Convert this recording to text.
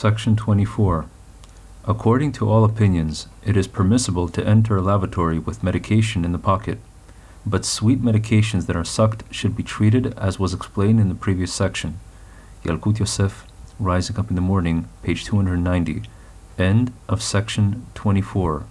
Section 24. According to all opinions, it is permissible to enter a lavatory with medication in the pocket, but sweet medications that are sucked should be treated as was explained in the previous section. Yalkut Yosef, Rising Up in the Morning, page 290. End of section 24.